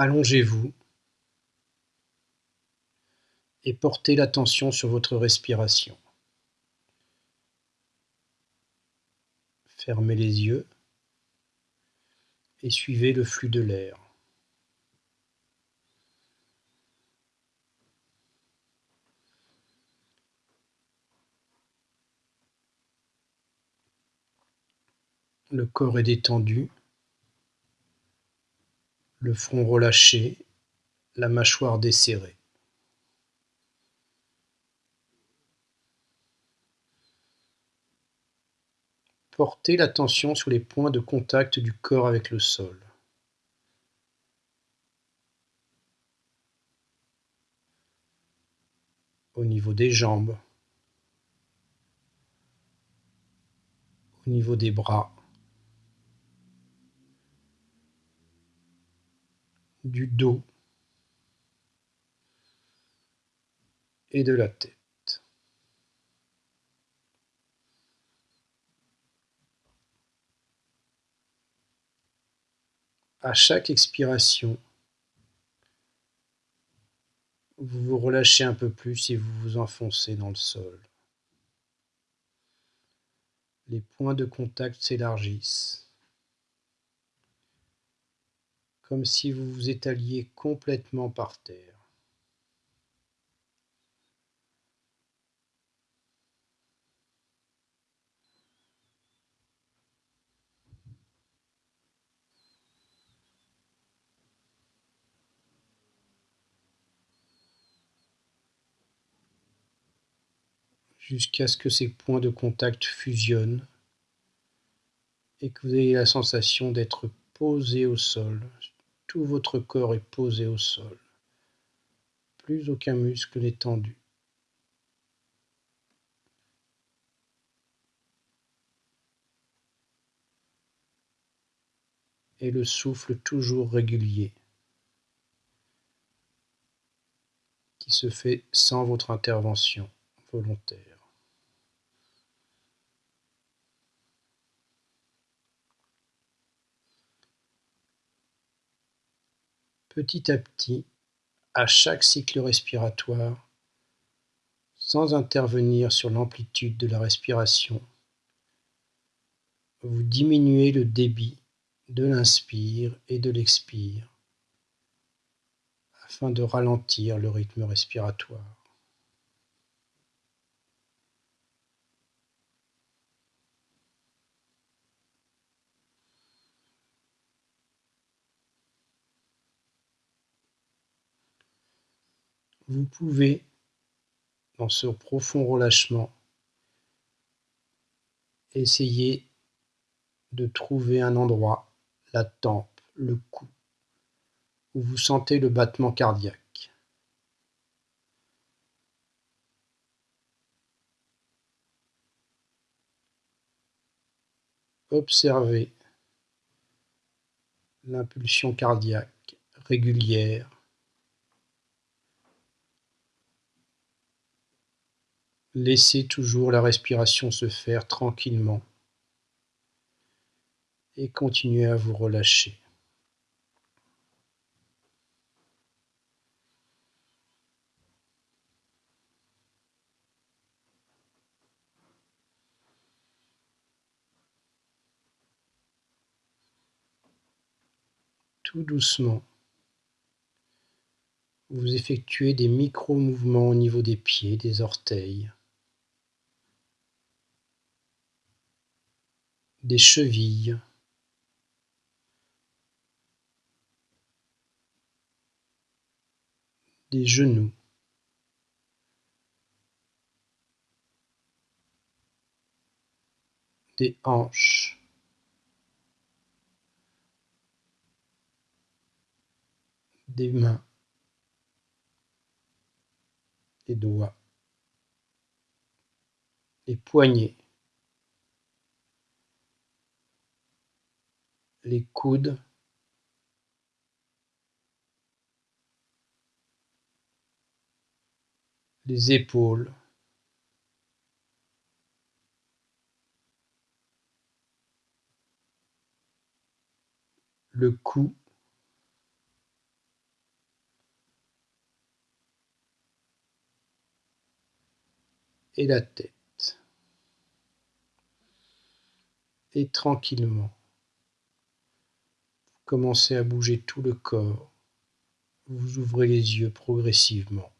Allongez-vous et portez l'attention sur votre respiration. Fermez les yeux et suivez le flux de l'air. Le corps est détendu, le front relâché, la mâchoire desserrée. Portez l'attention sur les points de contact du corps avec le sol. Au niveau des jambes, au niveau des bras, du dos et de la tête. À chaque expiration, vous vous relâchez un peu plus et vous vous enfoncez dans le sol. Les points de contact s'élargissent comme si vous vous étaliez complètement par terre. jusqu'à ce que ces points de contact fusionnent et que vous ayez la sensation d'être posé au sol, tout votre corps est posé au sol. Plus aucun muscle n'est tendu. Et le souffle toujours régulier qui se fait sans votre intervention volontaire. Petit à petit à chaque cycle respiratoire sans intervenir sur l'amplitude de la respiration. Vous diminuez le débit de l'inspire et de l'expire afin de ralentir le rythme respiratoire. Vous pouvez, dans ce profond relâchement, essayer de trouver un endroit, la tempe, le cou, où vous sentez le battement cardiaque. Observez l'impulsion cardiaque régulière Laissez toujours la respiration se faire tranquillement et continuez à vous relâcher. Tout doucement, vous effectuez des micro-mouvements au niveau des pieds, des orteils. Des chevilles. Des genoux. Des hanches. Des mains. Des doigts. Les poignets les coudes les épaules. le cou, et la tête. Et tranquillement, commencez à bouger tout le corps. Vous ouvrez les yeux progressivement.